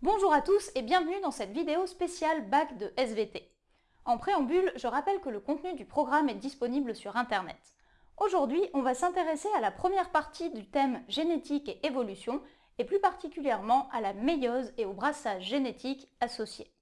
Bonjour à tous et bienvenue dans cette vidéo spéciale bac de SVT. En préambule, je rappelle que le contenu du programme est disponible sur Internet. Aujourd'hui, on va s'intéresser à la première partie du thème génétique et évolution, et plus particulièrement à la méiose et au brassage génétique associé.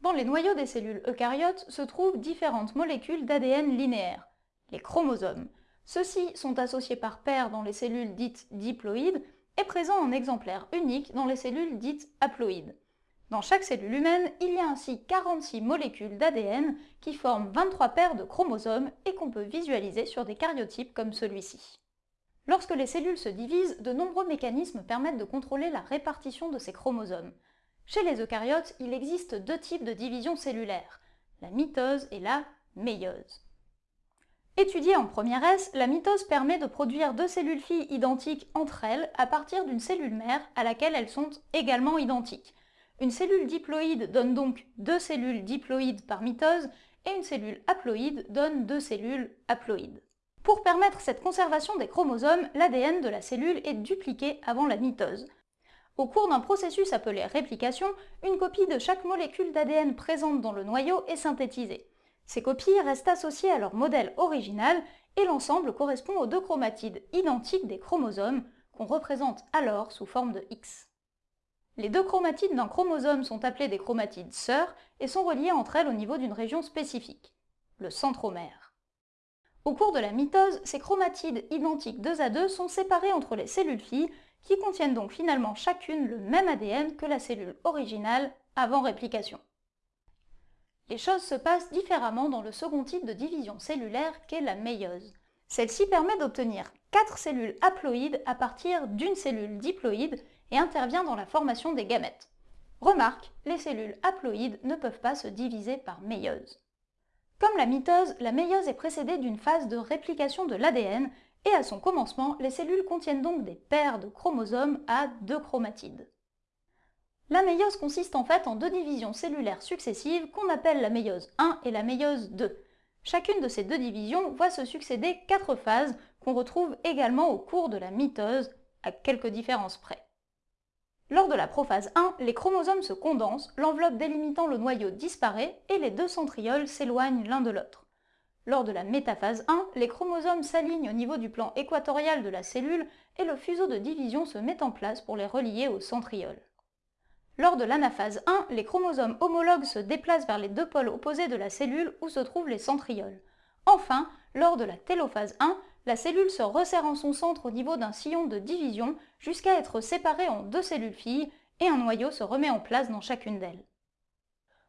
Dans les noyaux des cellules eucaryotes se trouvent différentes molécules d'ADN linéaire, les chromosomes. Ceux-ci sont associés par paires dans les cellules dites diploïdes et présents en exemplaires uniques dans les cellules dites haploïdes. Dans chaque cellule humaine, il y a ainsi 46 molécules d'ADN qui forment 23 paires de chromosomes et qu'on peut visualiser sur des caryotypes comme celui-ci. Lorsque les cellules se divisent, de nombreux mécanismes permettent de contrôler la répartition de ces chromosomes. Chez les eucaryotes, il existe deux types de division cellulaire, la mitose et la méiose. Étudiée en première S, la mitose permet de produire deux cellules filles identiques entre elles à partir d'une cellule mère à laquelle elles sont également identiques. Une cellule diploïde donne donc deux cellules diploïdes par mitose et une cellule haploïde donne deux cellules haploïdes. Pour permettre cette conservation des chromosomes, l'ADN de la cellule est dupliqué avant la mitose. Au cours d'un processus appelé réplication, une copie de chaque molécule d'ADN présente dans le noyau est synthétisée. Ces copies restent associées à leur modèle original et l'ensemble correspond aux deux chromatides identiques des chromosomes qu'on représente alors sous forme de X. Les deux chromatides d'un chromosome sont appelées des chromatides sœurs et sont reliées entre elles au niveau d'une région spécifique, le centromère. Au cours de la mitose, ces chromatides identiques deux à deux sont séparées entre les cellules filles qui contiennent donc finalement chacune le même ADN que la cellule originale avant réplication. Les choses se passent différemment dans le second type de division cellulaire qu'est la méiose. Celle-ci permet d'obtenir 4 cellules haploïdes à partir d'une cellule diploïde et intervient dans la formation des gamètes. Remarque, les cellules haploïdes ne peuvent pas se diviser par méiose. Comme la mitose, la méiose est précédée d'une phase de réplication de l'ADN et à son commencement, les cellules contiennent donc des paires de chromosomes à deux chromatides. La méiose consiste en fait en deux divisions cellulaires successives qu'on appelle la méiose 1 et la méiose 2. Chacune de ces deux divisions voit se succéder quatre phases qu'on retrouve également au cours de la mitose, à quelques différences près. Lors de la prophase 1, les chromosomes se condensent, l'enveloppe délimitant le noyau disparaît et les deux centrioles s'éloignent l'un de l'autre. Lors de la métaphase 1, les chromosomes s'alignent au niveau du plan équatorial de la cellule et le fuseau de division se met en place pour les relier aux centrioles. Lors de l'anaphase 1, les chromosomes homologues se déplacent vers les deux pôles opposés de la cellule où se trouvent les centrioles. Enfin, lors de la télophase 1, la cellule se resserre en son centre au niveau d'un sillon de division jusqu'à être séparée en deux cellules filles et un noyau se remet en place dans chacune d'elles.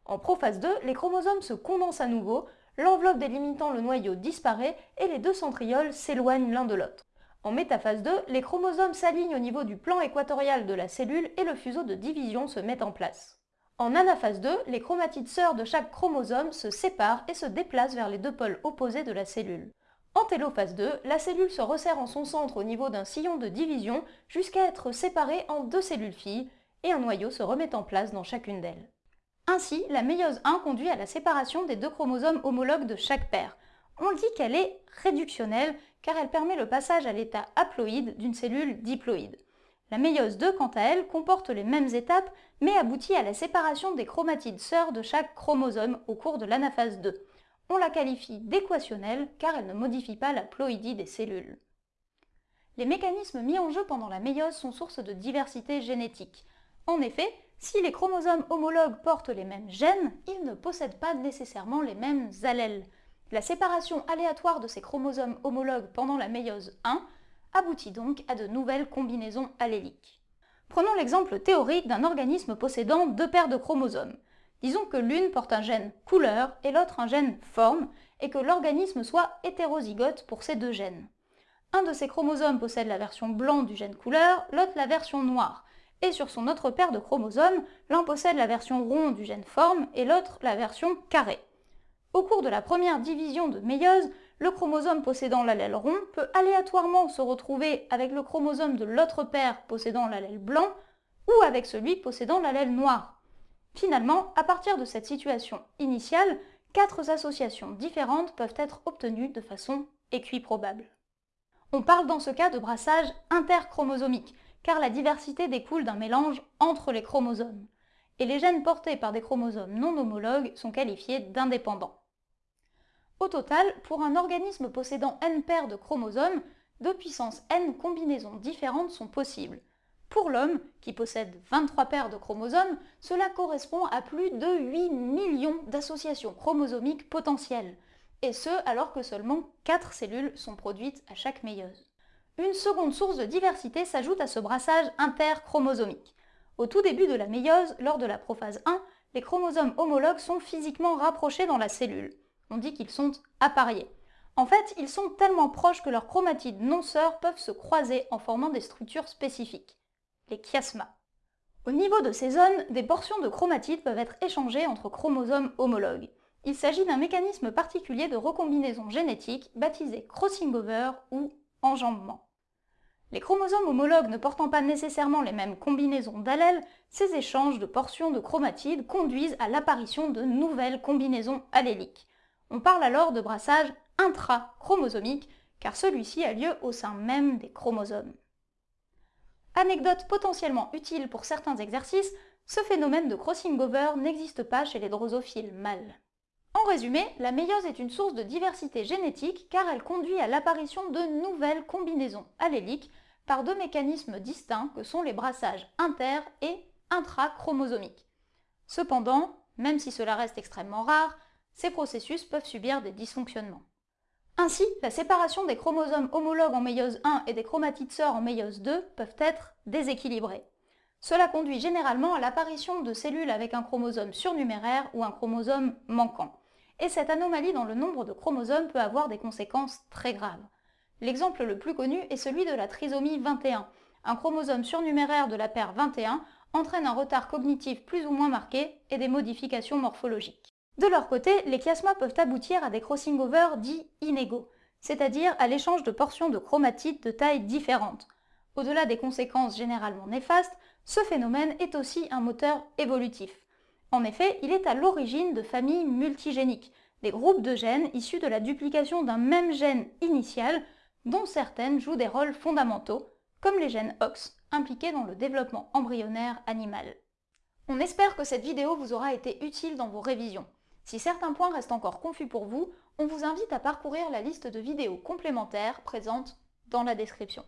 En prophase 2, les chromosomes se condensent à nouveau, l'enveloppe délimitant le noyau disparaît et les deux centrioles s'éloignent l'un de l'autre. En métaphase 2, les chromosomes s'alignent au niveau du plan équatorial de la cellule et le fuseau de division se met en place. En anaphase 2, les chromatides sœurs de chaque chromosome se séparent et se déplacent vers les deux pôles opposés de la cellule. En télophase 2, la cellule se resserre en son centre au niveau d'un sillon de division jusqu'à être séparée en deux cellules filles et un noyau se remet en place dans chacune d'elles. Ainsi, la méiose 1 conduit à la séparation des deux chromosomes homologues de chaque paire. On dit qu'elle est réductionnelle car elle permet le passage à l'état haploïde d'une cellule diploïde. La méiose 2, quant à elle, comporte les mêmes étapes, mais aboutit à la séparation des chromatides sœurs de chaque chromosome au cours de l'anaphase 2. On la qualifie d'équationnelle car elle ne modifie pas la ploïdie des cellules. Les mécanismes mis en jeu pendant la méiose sont source de diversité génétique. En effet, si les chromosomes homologues portent les mêmes gènes, ils ne possèdent pas nécessairement les mêmes allèles. La séparation aléatoire de ces chromosomes homologues pendant la méiose 1 aboutit donc à de nouvelles combinaisons alléliques. Prenons l'exemple théorique d'un organisme possédant deux paires de chromosomes. Disons que l'une porte un gène couleur et l'autre un gène forme, et que l'organisme soit hétérozygote pour ces deux gènes. Un de ces chromosomes possède la version blanc du gène couleur, l'autre la version noire, et sur son autre paire de chromosomes, l'un possède la version rond du gène forme et l'autre la version carré. Au cours de la première division de méiose, le chromosome possédant l'allèle rond peut aléatoirement se retrouver avec le chromosome de l'autre paire possédant l'allèle blanc ou avec celui possédant l'allèle noir. Finalement, à partir de cette situation initiale, quatre associations différentes peuvent être obtenues de façon équiprobable. On parle dans ce cas de brassage interchromosomique, car la diversité découle d'un mélange entre les chromosomes, et les gènes portés par des chromosomes non homologues sont qualifiés d'indépendants. Au total, pour un organisme possédant n paires de chromosomes, de puissance n combinaisons différentes sont possibles. Pour l'homme, qui possède 23 paires de chromosomes, cela correspond à plus de 8 millions d'associations chromosomiques potentielles, et ce alors que seulement 4 cellules sont produites à chaque méiose. Une seconde source de diversité s'ajoute à ce brassage interchromosomique. Au tout début de la méiose, lors de la prophase 1, les chromosomes homologues sont physiquement rapprochés dans la cellule. On dit qu'ils sont appariés. En fait, ils sont tellement proches que leurs chromatides non-sœurs peuvent se croiser en formant des structures spécifiques, les chiasmas. Au niveau de ces zones, des portions de chromatides peuvent être échangées entre chromosomes homologues. Il s'agit d'un mécanisme particulier de recombinaison génétique baptisé crossing over ou enjambement. Les chromosomes homologues ne portant pas nécessairement les mêmes combinaisons d'allèles, ces échanges de portions de chromatides conduisent à l'apparition de nouvelles combinaisons alléliques. On parle alors de brassage intrachromosomique, car celui-ci a lieu au sein même des chromosomes. Anecdote potentiellement utile pour certains exercices, ce phénomène de crossing over n'existe pas chez les drosophiles mâles. En résumé, la méiose est une source de diversité génétique car elle conduit à l'apparition de nouvelles combinaisons alléliques par deux mécanismes distincts que sont les brassages inter- et intrachromosomiques. Cependant, même si cela reste extrêmement rare, ces processus peuvent subir des dysfonctionnements. Ainsi, la séparation des chromosomes homologues en méiose 1 et des chromatides sœurs en méiose 2 peuvent être déséquilibrées. Cela conduit généralement à l'apparition de cellules avec un chromosome surnuméraire ou un chromosome manquant et cette anomalie dans le nombre de chromosomes peut avoir des conséquences très graves. L'exemple le plus connu est celui de la trisomie 21. Un chromosome surnuméraire de la paire 21 entraîne un retard cognitif plus ou moins marqué et des modifications morphologiques. De leur côté, les chiasmas peuvent aboutir à des crossing-over dits inégaux, c'est-à-dire à, l'échange de portions de chromatides de tailles différentes. Au-delà des conséquences généralement néfastes, ce phénomène est aussi un moteur évolutif. En effet, il est à l'origine de familles multigéniques, des groupes de gènes issus de la duplication d'un même gène initial, dont certaines jouent des rôles fondamentaux, comme les gènes OX, impliqués dans le développement embryonnaire animal. On espère que cette vidéo vous aura été utile dans vos révisions. Si certains points restent encore confus pour vous, on vous invite à parcourir la liste de vidéos complémentaires présentes dans la description.